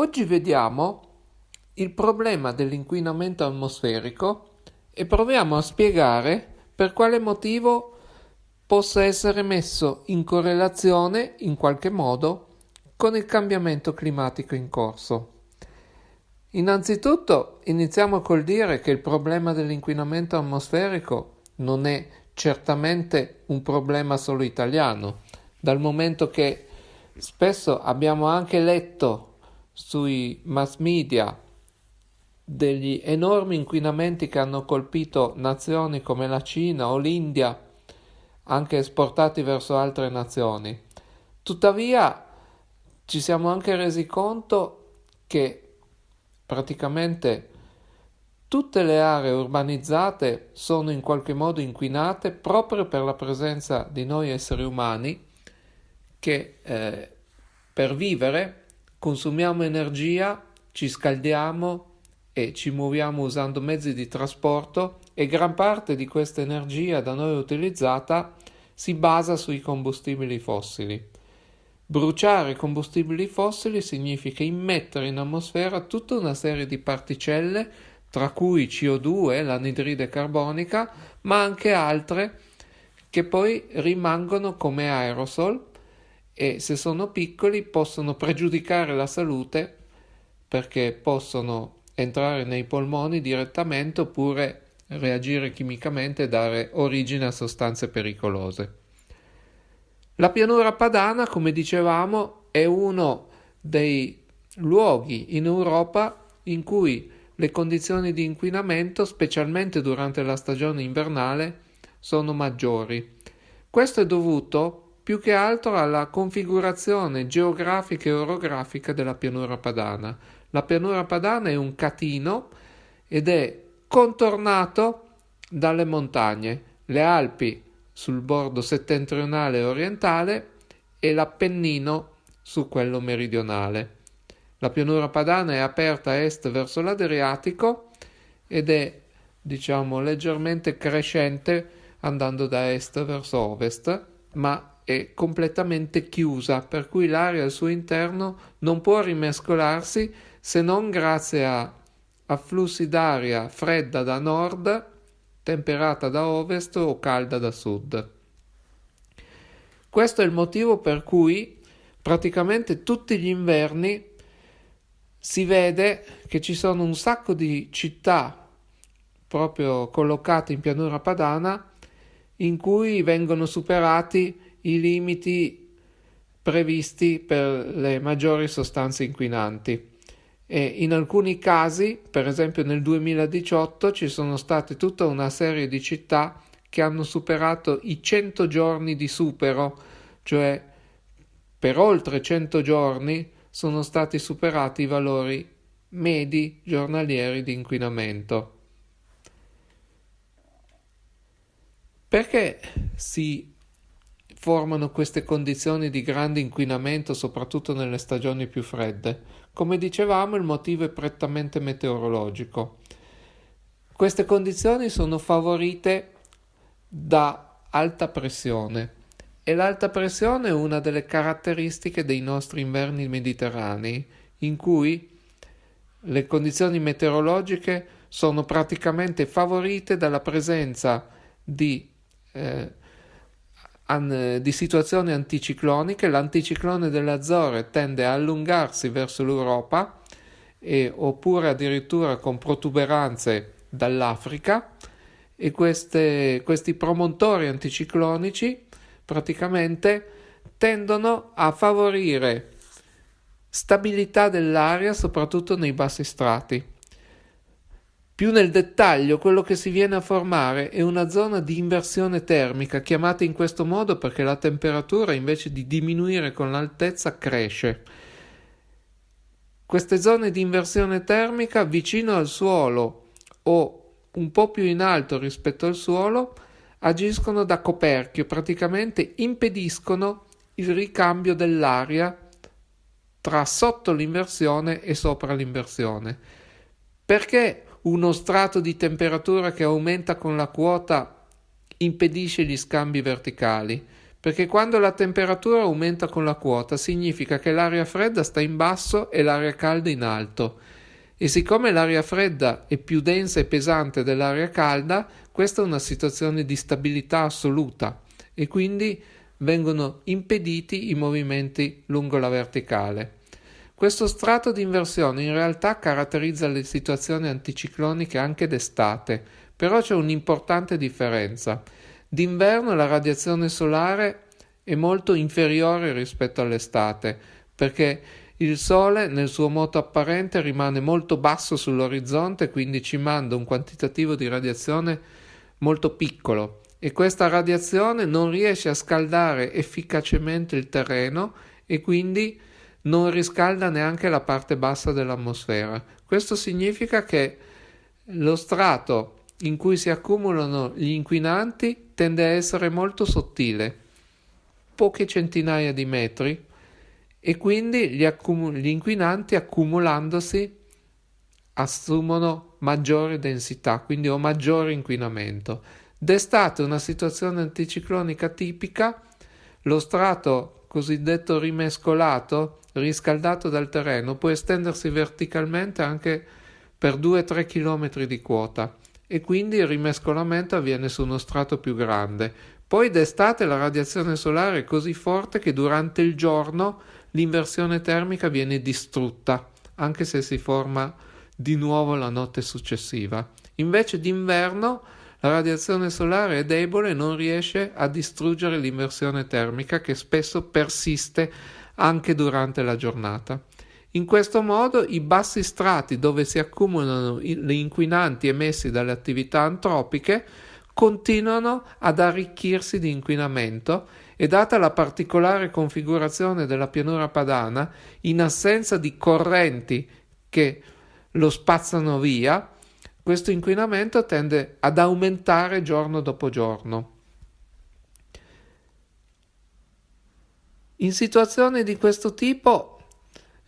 Oggi vediamo il problema dell'inquinamento atmosferico e proviamo a spiegare per quale motivo possa essere messo in correlazione in qualche modo con il cambiamento climatico in corso. Innanzitutto iniziamo col dire che il problema dell'inquinamento atmosferico non è certamente un problema solo italiano, dal momento che spesso abbiamo anche letto sui mass media degli enormi inquinamenti che hanno colpito nazioni come la Cina o l'India, anche esportati verso altre nazioni. Tuttavia ci siamo anche resi conto che praticamente tutte le aree urbanizzate sono in qualche modo inquinate proprio per la presenza di noi esseri umani che eh, per vivere consumiamo energia, ci scaldiamo e ci muoviamo usando mezzi di trasporto e gran parte di questa energia da noi utilizzata si basa sui combustibili fossili. Bruciare combustibili fossili significa immettere in atmosfera tutta una serie di particelle, tra cui CO2, l'anidride carbonica, ma anche altre che poi rimangono come aerosol e se sono piccoli possono pregiudicare la salute perché possono entrare nei polmoni direttamente oppure reagire chimicamente e dare origine a sostanze pericolose. La pianura padana, come dicevamo, è uno dei luoghi in Europa in cui le condizioni di inquinamento, specialmente durante la stagione invernale, sono maggiori. Questo è dovuto più che altro alla configurazione geografica e orografica della pianura padana. La pianura padana è un catino ed è contornato dalle montagne, le Alpi sul bordo settentrionale e orientale e l'Appennino su quello meridionale. La pianura padana è aperta a est verso l'Adriatico ed è, diciamo, leggermente crescente andando da est verso ovest, ma è completamente chiusa, per cui l'aria al suo interno non può rimescolarsi se non grazie a afflussi d'aria fredda da nord, temperata da ovest o calda da sud. Questo è il motivo per cui praticamente tutti gli inverni si vede che ci sono un sacco di città proprio collocate in pianura padana in cui vengono superati i limiti previsti per le maggiori sostanze inquinanti. E in alcuni casi, per esempio nel 2018, ci sono state tutta una serie di città che hanno superato i 100 giorni di supero, cioè per oltre 100 giorni sono stati superati i valori medi giornalieri di inquinamento. Perché si formano queste condizioni di grande inquinamento soprattutto nelle stagioni più fredde? Come dicevamo il motivo è prettamente meteorologico. Queste condizioni sono favorite da alta pressione e l'alta pressione è una delle caratteristiche dei nostri inverni mediterranei in cui le condizioni meteorologiche sono praticamente favorite dalla presenza di eh, an, di situazioni anticicloniche, l'anticiclone delle tende a allungarsi verso l'Europa e, oppure addirittura con protuberanze dall'Africa e queste, questi promontori anticiclonici praticamente tendono a favorire stabilità dell'aria soprattutto nei bassi strati. Più nel dettaglio, quello che si viene a formare è una zona di inversione termica, chiamata in questo modo perché la temperatura invece di diminuire con l'altezza cresce. Queste zone di inversione termica vicino al suolo o un po' più in alto rispetto al suolo agiscono da coperchio, praticamente impediscono il ricambio dell'aria tra sotto l'inversione e sopra l'inversione. Perché uno strato di temperatura che aumenta con la quota impedisce gli scambi verticali, perché quando la temperatura aumenta con la quota significa che l'aria fredda sta in basso e l'aria calda in alto. E siccome l'aria fredda è più densa e pesante dell'aria calda, questa è una situazione di stabilità assoluta e quindi vengono impediti i movimenti lungo la verticale. Questo strato di inversione in realtà caratterizza le situazioni anticicloniche anche d'estate, però c'è un'importante differenza. D'inverno la radiazione solare è molto inferiore rispetto all'estate, perché il Sole nel suo moto apparente rimane molto basso sull'orizzonte, quindi ci manda un quantitativo di radiazione molto piccolo e questa radiazione non riesce a scaldare efficacemente il terreno e quindi non riscalda neanche la parte bassa dell'atmosfera. Questo significa che lo strato in cui si accumulano gli inquinanti tende a essere molto sottile, poche centinaia di metri, e quindi gli, accum- gli inquinanti accumulandosi assumono maggiore densità, quindi ho maggiore inquinamento. D'estate una situazione anticiclonica tipica, lo strato cosiddetto rimescolato riscaldato dal terreno può estendersi verticalmente anche per 2-3 km di quota e quindi il rimescolamento avviene su uno strato più grande. Poi d'estate la radiazione solare è così forte che durante il giorno l'inversione termica viene distrutta, anche se si forma di nuovo la notte successiva. Invece d'inverno la radiazione solare è debole e non riesce a distruggere l'inversione termica che spesso persiste anche durante la giornata. In questo modo i bassi strati dove si accumulano gli inquinanti emessi dalle attività antropiche continuano ad arricchirsi di inquinamento e data la particolare configurazione della pianura padana, in assenza di correnti che lo spazzano via, questo inquinamento tende ad aumentare giorno dopo giorno. In situazioni di questo tipo,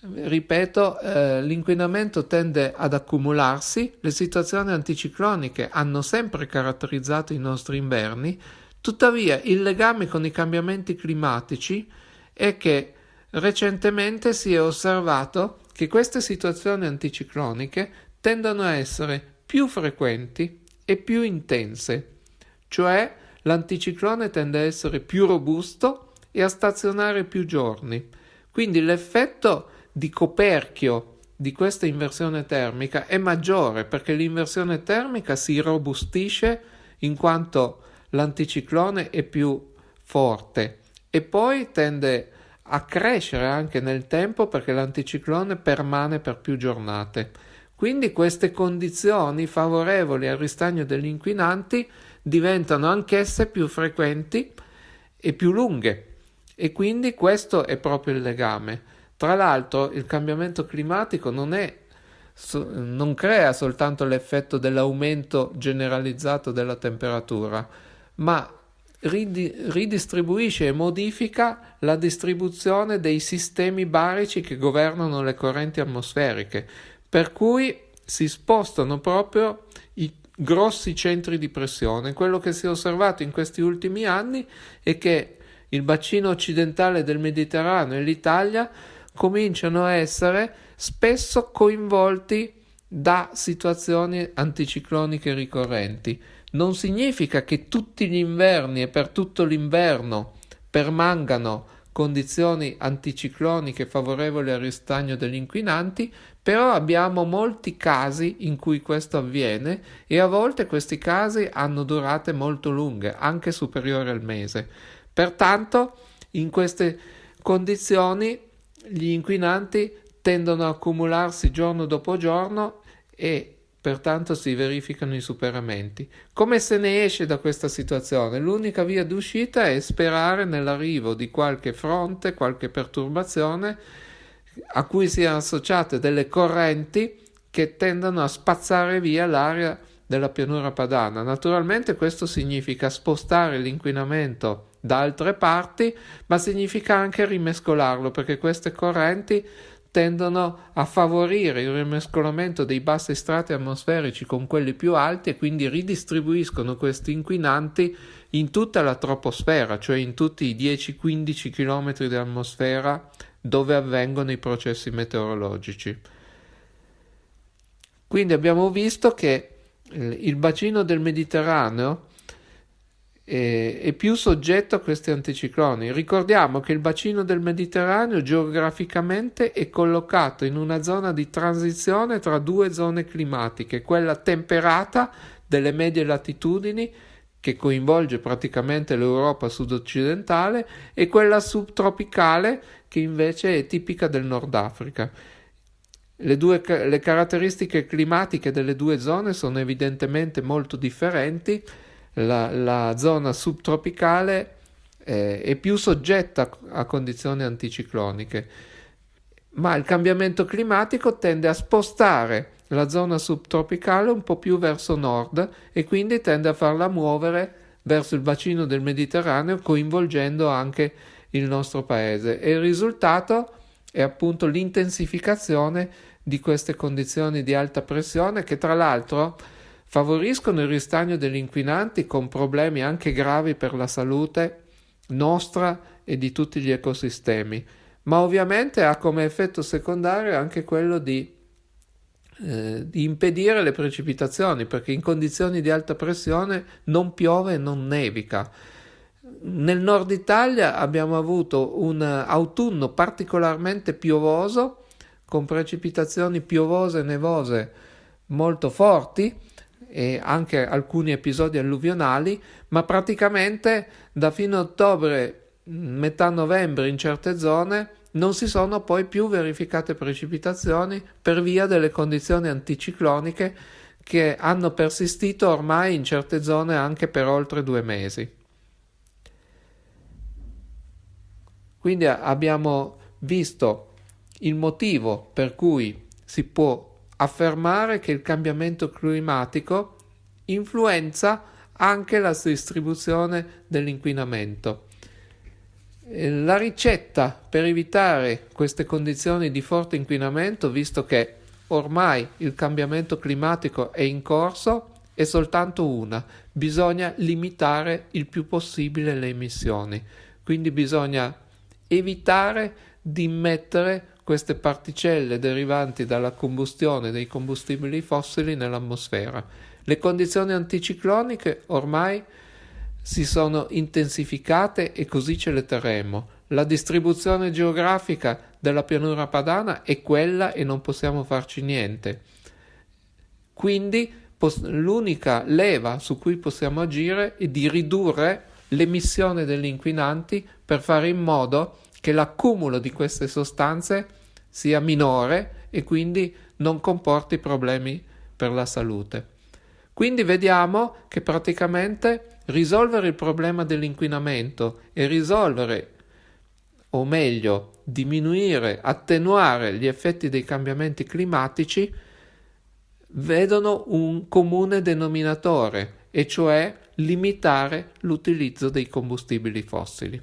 ripeto, eh, l'inquinamento tende ad accumularsi, le situazioni anticicloniche hanno sempre caratterizzato i nostri inverni, tuttavia il legame con i cambiamenti climatici è che recentemente si è osservato che queste situazioni anticicloniche tendono a essere più frequenti e più intense, cioè l'anticiclone tende a essere più robusto e a stazionare più giorni. Quindi l'effetto di coperchio di questa inversione termica è maggiore perché l'inversione termica si robustisce in quanto l'anticiclone è più forte e poi tende a crescere anche nel tempo perché l'anticiclone permane per più giornate. Quindi queste condizioni favorevoli al ristagno degli inquinanti diventano anch'esse più frequenti e più lunghe e quindi questo è proprio il legame. Tra l'altro il cambiamento climatico non, è, non crea soltanto l'effetto dell'aumento generalizzato della temperatura, ma ridistribuisce e modifica la distribuzione dei sistemi barici che governano le correnti atmosferiche, per cui si spostano proprio i grossi centri di pressione. Quello che si è osservato in questi ultimi anni è che il bacino occidentale del Mediterraneo e l'Italia cominciano a essere spesso coinvolti da situazioni anticicloniche ricorrenti. Non significa che tutti gli inverni e per tutto l'inverno permangano condizioni anticicloniche favorevoli al ristagno degli inquinanti, però abbiamo molti casi in cui questo avviene e a volte questi casi hanno durate molto lunghe, anche superiori al mese. Pertanto, in queste condizioni gli inquinanti tendono a accumularsi giorno dopo giorno e pertanto si verificano i superamenti. Come se ne esce da questa situazione? L'unica via d'uscita è sperare nell'arrivo di qualche fronte, qualche perturbazione a cui siano associate delle correnti che tendono a spazzare via l'aria della pianura padana. Naturalmente questo significa spostare l'inquinamento da altre parti, ma significa anche rimescolarlo perché queste correnti tendono a favorire il rimescolamento dei bassi strati atmosferici con quelli più alti e quindi ridistribuiscono questi inquinanti in tutta la troposfera, cioè in tutti i 10-15 km di atmosfera dove avvengono i processi meteorologici. Quindi abbiamo visto che il bacino del Mediterraneo è più soggetto a questi anticicloni. Ricordiamo che il bacino del Mediterraneo geograficamente è collocato in una zona di transizione tra due zone climatiche, quella temperata delle medie latitudini che coinvolge praticamente l'Europa sud-occidentale e quella subtropicale che invece è tipica del Nord Africa. Le, due, le caratteristiche climatiche delle due zone sono evidentemente molto differenti la, la zona subtropicale eh, è più soggetta a condizioni anticicloniche, ma il cambiamento climatico tende a spostare la zona subtropicale un po' più verso nord e quindi tende a farla muovere verso il bacino del Mediterraneo coinvolgendo anche il nostro paese. E il risultato è appunto l'intensificazione di queste condizioni di alta pressione che tra l'altro favoriscono il ristagno degli inquinanti con problemi anche gravi per la salute nostra e di tutti gli ecosistemi, ma ovviamente ha come effetto secondario anche quello di, eh, di impedire le precipitazioni, perché in condizioni di alta pressione non piove e non nevica. Nel nord Italia abbiamo avuto un autunno particolarmente piovoso, con precipitazioni piovose e nevose molto forti, e anche alcuni episodi alluvionali, ma praticamente da fine ottobre, metà novembre in certe zone, non si sono poi più verificate precipitazioni per via delle condizioni anticicloniche che hanno persistito ormai in certe zone anche per oltre due mesi. Quindi abbiamo visto il motivo per cui si può affermare che il cambiamento climatico influenza anche la distribuzione dell'inquinamento. La ricetta per evitare queste condizioni di forte inquinamento, visto che ormai il cambiamento climatico è in corso, è soltanto una, bisogna limitare il più possibile le emissioni, quindi bisogna evitare di immettere queste particelle derivanti dalla combustione dei combustibili fossili nell'atmosfera. Le condizioni anticicloniche ormai si sono intensificate e così ce le terremo. La distribuzione geografica della pianura padana è quella e non possiamo farci niente. Quindi l'unica leva su cui possiamo agire è di ridurre l'emissione degli inquinanti per fare in modo che l'accumulo di queste sostanze sia minore e quindi non comporti problemi per la salute. Quindi vediamo che praticamente risolvere il problema dell'inquinamento e risolvere, o meglio, diminuire, attenuare gli effetti dei cambiamenti climatici vedono un comune denominatore, e cioè limitare l'utilizzo dei combustibili fossili.